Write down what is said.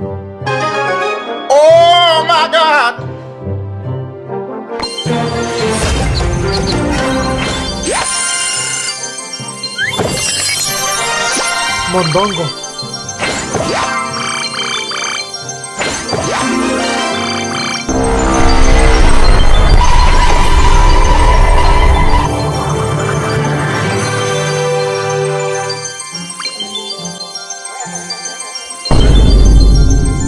Oh my God! Mondongo.